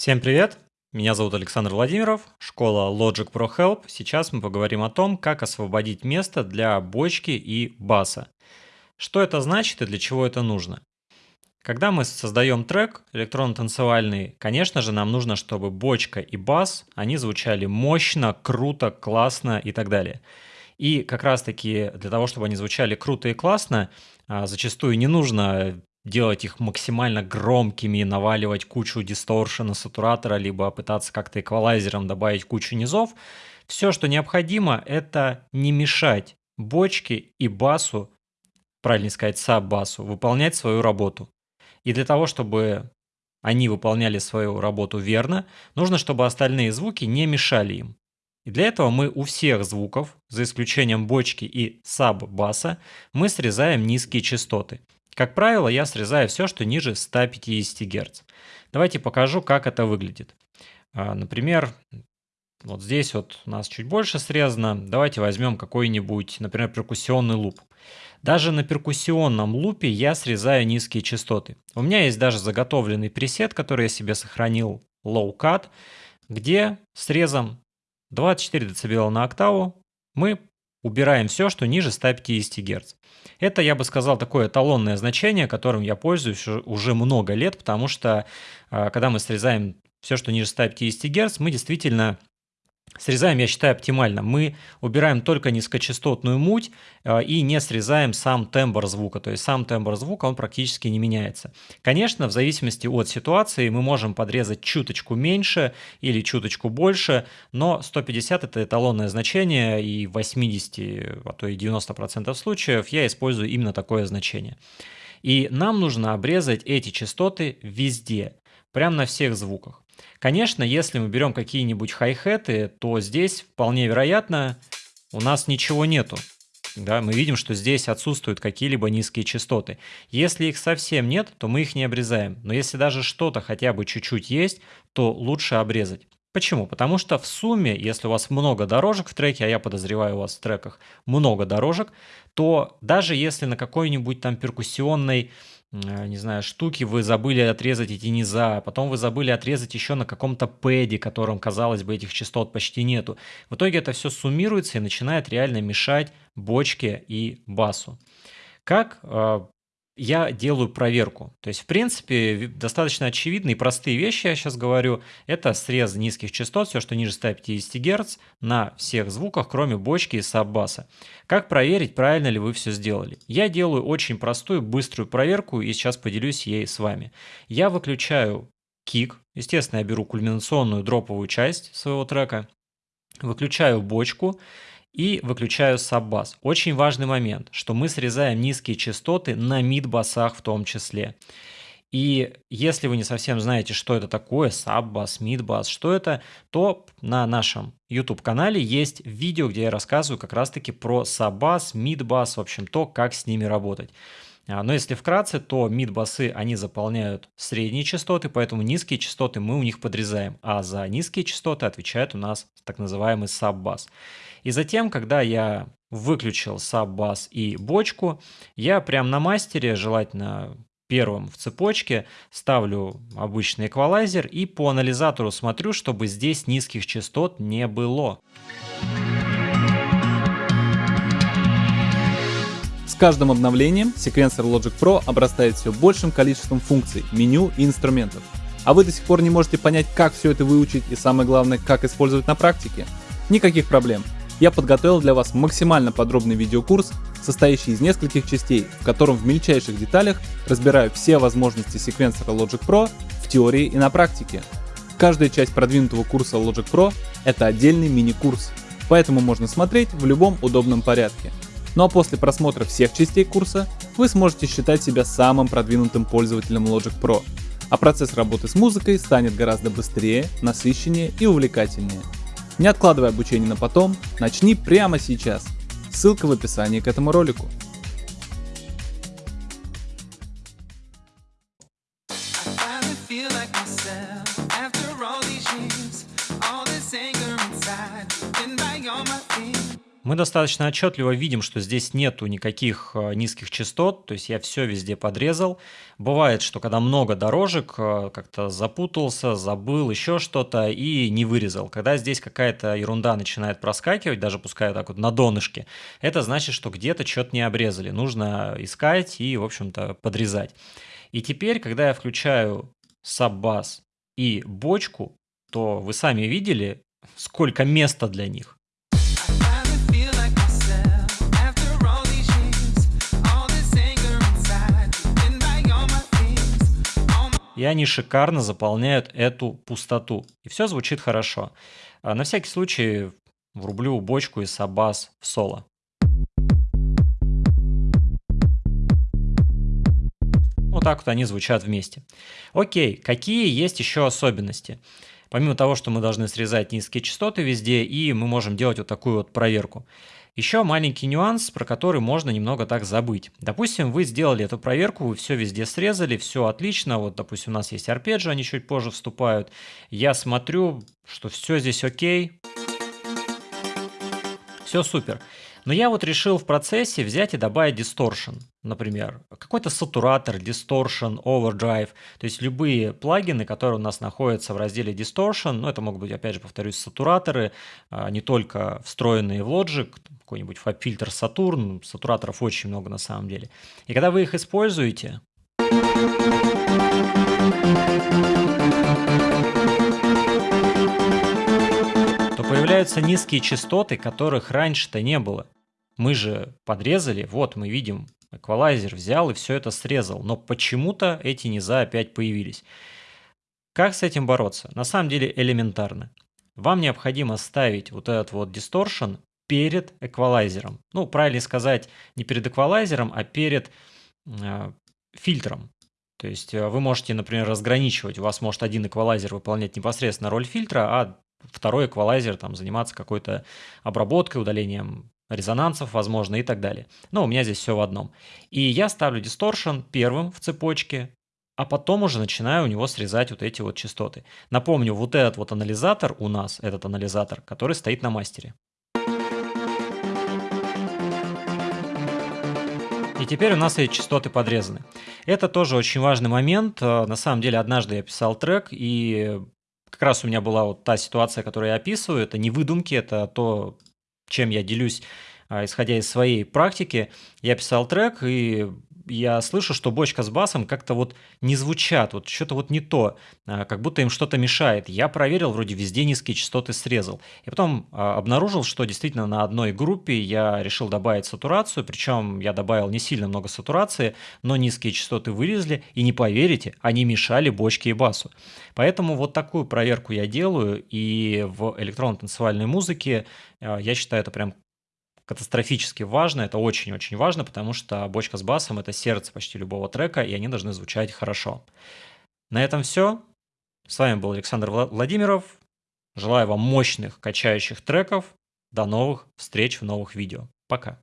Всем привет! Меня зовут Александр Владимиров, школа Logic Pro Help. Сейчас мы поговорим о том, как освободить место для бочки и баса. Что это значит и для чего это нужно? Когда мы создаем трек электронно-танцевальный, конечно же, нам нужно, чтобы бочка и бас, они звучали мощно, круто, классно и так далее. И как раз-таки для того, чтобы они звучали круто и классно, а, зачастую не нужно делать их максимально громкими, наваливать кучу дисторшена, сатуратора, либо пытаться как-то эквалайзером добавить кучу низов. Все, что необходимо, это не мешать бочке и басу, правильно сказать, саб-басу, выполнять свою работу. И для того, чтобы они выполняли свою работу верно, нужно, чтобы остальные звуки не мешали им. И для этого мы у всех звуков, за исключением бочки и саб-баса, мы срезаем низкие частоты. Как правило, я срезаю все, что ниже 150 Гц. Давайте покажу, как это выглядит. А, например, вот здесь вот у нас чуть больше срезано. Давайте возьмем какой-нибудь, например, перкуссионный луп. Даже на перкуссионном лупе я срезаю низкие частоты. У меня есть даже заготовленный пресет, который я себе сохранил, Low Cut, где срезом 24 дБ на октаву мы убираем все, что ниже 150 Гц. Это, я бы сказал, такое эталонное значение, которым я пользуюсь уже много лет, потому что а, когда мы срезаем все, что ниже 150 Гц, мы действительно Срезаем, я считаю, оптимально. Мы убираем только низкочастотную муть э, и не срезаем сам тембр звука. То есть сам тембр звука, он практически не меняется. Конечно, в зависимости от ситуации мы можем подрезать чуточку меньше или чуточку больше, но 150 это эталонное значение, и в 80, а то и 90% случаев я использую именно такое значение. И нам нужно обрезать эти частоты везде, прямо на всех звуках. Конечно, если мы берем какие-нибудь хай-хеты, то здесь вполне вероятно у нас ничего нету. Да, мы видим, что здесь отсутствуют какие-либо низкие частоты. Если их совсем нет, то мы их не обрезаем. Но если даже что-то хотя бы чуть-чуть есть, то лучше обрезать. Почему? Потому что в сумме, если у вас много дорожек в треке, а я подозреваю у вас в треках много дорожек, то даже если на какой-нибудь там перкуссионной не знаю, штуки вы забыли отрезать эти низа, а потом вы забыли отрезать еще на каком-то пэде, которым, казалось бы, этих частот почти нету. В итоге это все суммируется и начинает реально мешать бочке и басу. Как э, я делаю проверку. То есть, в принципе, достаточно очевидные и простые вещи я сейчас говорю. Это срез низких частот, все, что ниже 150 Гц, на всех звуках, кроме бочки и саббаса. Как проверить, правильно ли вы все сделали? Я делаю очень простую, быструю проверку, и сейчас поделюсь ей с вами. Я выключаю кик, естественно, я беру кульминационную дроповую часть своего трека, выключаю бочку, и выключаю саббас. Очень важный момент, что мы срезаем низкие частоты на мид-басах в том числе. И если вы не совсем знаете, что это такое, саббас, мидбас, что это, то на нашем YouTube-канале есть видео, где я рассказываю как раз-таки про саббас, мидбас, в общем, то, как с ними работать. А, но если вкратце, то мид-басы, они заполняют средние частоты, поэтому низкие частоты мы у них подрезаем, а за низкие частоты отвечает у нас так называемый саббас. И затем, когда я выключил саббас и бочку, я прям на мастере, желательно первым в цепочке, ставлю обычный эквалайзер и по анализатору смотрю, чтобы здесь низких частот не было. Каждым обновлением секвенсор Logic Pro обрастает все большим количеством функций, меню и инструментов. А вы до сих пор не можете понять, как все это выучить и самое главное, как использовать на практике? Никаких проблем я подготовил для вас максимально подробный видеокурс, состоящий из нескольких частей, в котором в мельчайших деталях разбираю все возможности секвенсора Logic Pro в теории и на практике. Каждая часть продвинутого курса Logic Pro — это отдельный мини-курс, поэтому можно смотреть в любом удобном порядке. Ну а после просмотра всех частей курса вы сможете считать себя самым продвинутым пользователем Logic Pro, а процесс работы с музыкой станет гораздо быстрее, насыщеннее и увлекательнее. Не откладывай обучение на потом, начни прямо сейчас. Ссылка в описании к этому ролику. Мы достаточно отчетливо видим, что здесь нету никаких э, низких частот, то есть я все везде подрезал. Бывает, что когда много дорожек, э, как-то запутался, забыл еще что-то и не вырезал. Когда здесь какая-то ерунда начинает проскакивать, даже пускай так вот на донышке, это значит, что где-то что-то не обрезали. Нужно искать и, в общем-то, подрезать. И теперь, когда я включаю саббас и бочку, то вы сами видели, сколько места для них. И они шикарно заполняют эту пустоту. И все звучит хорошо. А на всякий случай врублю бочку из Сабас в соло. Вот так вот они звучат вместе. Окей, какие есть еще особенности? Помимо того, что мы должны срезать низкие частоты везде, и мы можем делать вот такую вот проверку. Еще маленький нюанс, про который можно немного так забыть. Допустим, вы сделали эту проверку, вы все везде срезали, все отлично. Вот, допустим, у нас есть арпеджио, они чуть позже вступают. Я смотрю, что все здесь окей. Все супер. Но я вот решил в процессе взять и добавить distortion, например, какой-то сатуратор, distortion, overdrive, то есть любые плагины, которые у нас находятся в разделе distortion, ну это могут быть, опять же, повторюсь, сатураторы, а, не только встроенные в Logic, какой-нибудь фильтр Saturn, сатураторов очень много на самом деле. И когда вы их используете, появляются низкие частоты, которых раньше-то не было. Мы же подрезали, вот мы видим, эквалайзер взял и все это срезал, но почему-то эти низа опять появились. Как с этим бороться? На самом деле элементарно. Вам необходимо ставить вот этот вот distortion перед эквалайзером. Ну, правильно сказать, не перед эквалайзером, а перед э, фильтром. То есть э, вы можете, например, разграничивать. У вас может один эквалайзер выполнять непосредственно роль фильтра, а второй эквалайзер там заниматься какой-то обработкой, удалением резонансов, возможно, и так далее. Но у меня здесь все в одном. И я ставлю distortion первым в цепочке, а потом уже начинаю у него срезать вот эти вот частоты. Напомню, вот этот вот анализатор у нас, этот анализатор, который стоит на мастере. И теперь у нас эти частоты подрезаны. Это тоже очень важный момент. На самом деле, однажды я писал трек, и как раз у меня была вот та ситуация, которую я описываю, это не выдумки, это то, чем я делюсь, а, исходя из своей практики. Я писал трек, и я слышу, что бочка с басом как-то вот не звучат, вот что-то вот не то, а, как будто им что-то мешает. Я проверил, вроде везде низкие частоты срезал. И потом а, обнаружил, что действительно на одной группе я решил добавить сатурацию, причем я добавил не сильно много сатурации, но низкие частоты вырезали, и не поверите, они мешали бочке и басу. Поэтому вот такую проверку я делаю, и в электронно-танцевальной музыке а, я считаю это прям катастрофически важно, это очень-очень важно, потому что бочка с басом – это сердце почти любого трека, и они должны звучать хорошо. На этом все. С вами был Александр Владимиров. Желаю вам мощных, качающих треков. До новых встреч в новых видео. Пока.